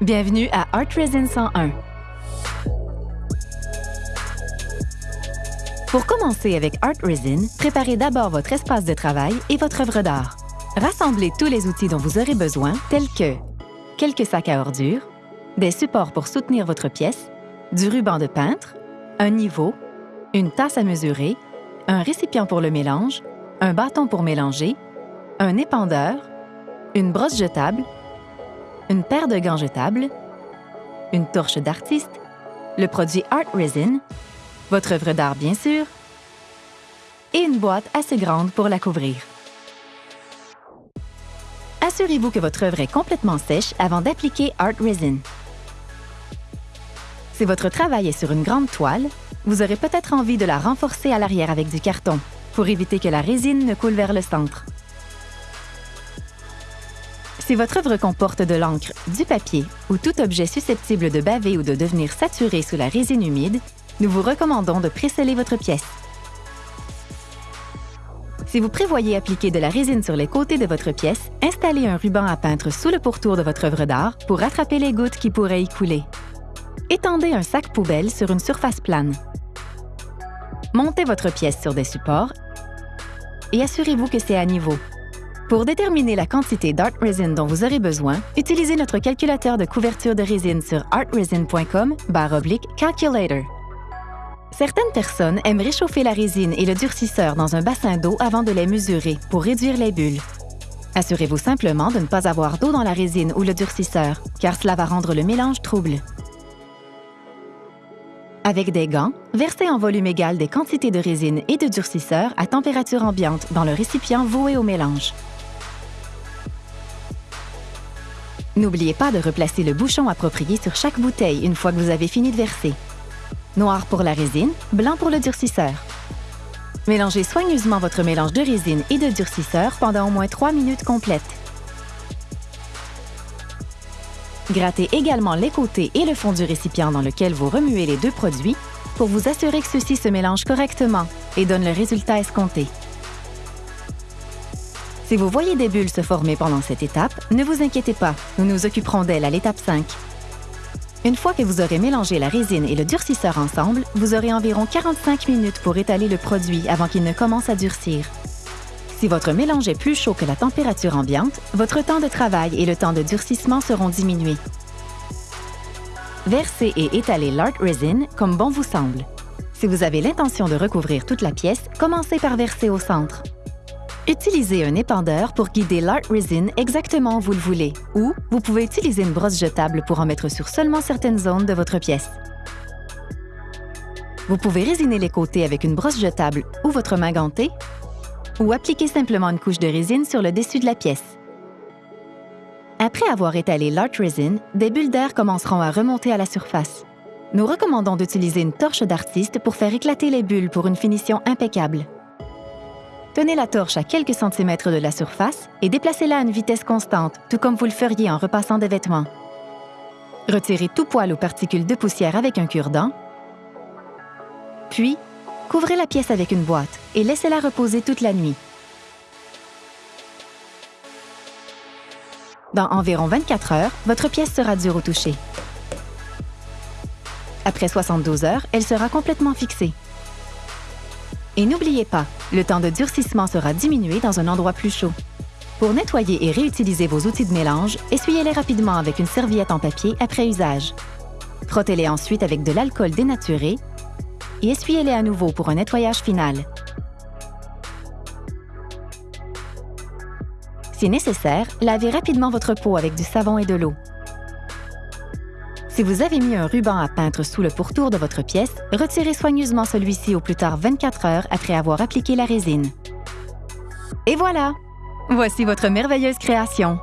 Bienvenue à Art Resin 101. Pour commencer avec Art Resin, préparez d'abord votre espace de travail et votre œuvre d'art. Rassemblez tous les outils dont vous aurez besoin, tels que quelques sacs à ordures, des supports pour soutenir votre pièce, du ruban de peintre, un niveau, une tasse à mesurer, un récipient pour le mélange, un bâton pour mélanger, un épandeur, une brosse jetable, une paire de gants jetables, une torche d'artiste, le produit Art Resin, votre œuvre d'art bien sûr, et une boîte assez grande pour la couvrir. Assurez-vous que votre œuvre est complètement sèche avant d'appliquer Art Resin. Si votre travail est sur une grande toile, vous aurez peut-être envie de la renforcer à l'arrière avec du carton pour éviter que la résine ne coule vers le centre. Si votre œuvre comporte de l'encre, du papier ou tout objet susceptible de baver ou de devenir saturé sous la résine humide, nous vous recommandons de préceller votre pièce. Si vous prévoyez appliquer de la résine sur les côtés de votre pièce, installez un ruban à peintre sous le pourtour de votre œuvre d'art pour rattraper les gouttes qui pourraient y couler. Étendez un sac poubelle sur une surface plane. Montez votre pièce sur des supports et assurez-vous que c'est à niveau. Pour déterminer la quantité d'art resin dont vous aurez besoin, utilisez notre calculateur de couverture de résine sur artresin.com calculator. Certaines personnes aiment réchauffer la résine et le durcisseur dans un bassin d'eau avant de les mesurer pour réduire les bulles. Assurez-vous simplement de ne pas avoir d'eau dans la résine ou le durcisseur, car cela va rendre le mélange trouble. Avec des gants, versez en volume égal des quantités de résine et de durcisseur à température ambiante dans le récipient voué au mélange. N'oubliez pas de replacer le bouchon approprié sur chaque bouteille une fois que vous avez fini de verser. Noir pour la résine, blanc pour le durcisseur. Mélangez soigneusement votre mélange de résine et de durcisseur pendant au moins 3 minutes complètes. Grattez également les côtés et le fond du récipient dans lequel vous remuez les deux produits pour vous assurer que ceux-ci se mélangent correctement et donnent le résultat escompté. Si vous voyez des bulles se former pendant cette étape, ne vous inquiétez pas, nous nous occuperons d'elles à l'étape 5. Une fois que vous aurez mélangé la résine et le durcisseur ensemble, vous aurez environ 45 minutes pour étaler le produit avant qu'il ne commence à durcir. Si votre mélange est plus chaud que la température ambiante, votre temps de travail et le temps de durcissement seront diminués. Versez et étalez l'art resin comme bon vous semble. Si vous avez l'intention de recouvrir toute la pièce, commencez par verser au centre. Utilisez un épandeur pour guider l'art resin exactement où vous le voulez, ou vous pouvez utiliser une brosse jetable pour en mettre sur seulement certaines zones de votre pièce. Vous pouvez résiner les côtés avec une brosse jetable ou votre main gantée, ou appliquer simplement une couche de résine sur le dessus de la pièce. Après avoir étalé l'art resin, des bulles d'air commenceront à remonter à la surface. Nous recommandons d'utiliser une torche d'artiste pour faire éclater les bulles pour une finition impeccable. Tenez la torche à quelques centimètres de la surface et déplacez-la à une vitesse constante, tout comme vous le feriez en repassant des vêtements. Retirez tout poil ou particules de poussière avec un cure-dent. Puis, couvrez la pièce avec une boîte et laissez-la reposer toute la nuit. Dans environ 24 heures, votre pièce sera dure au toucher. Après 72 heures, elle sera complètement fixée. Et n'oubliez pas, le temps de durcissement sera diminué dans un endroit plus chaud. Pour nettoyer et réutiliser vos outils de mélange, essuyez-les rapidement avec une serviette en papier après usage. Frottez-les ensuite avec de l'alcool dénaturé et essuyez-les à nouveau pour un nettoyage final. Si nécessaire, lavez rapidement votre peau avec du savon et de l'eau. Si vous avez mis un ruban à peintre sous le pourtour de votre pièce, retirez soigneusement celui-ci au plus tard 24 heures après avoir appliqué la résine. Et voilà! Voici votre merveilleuse création.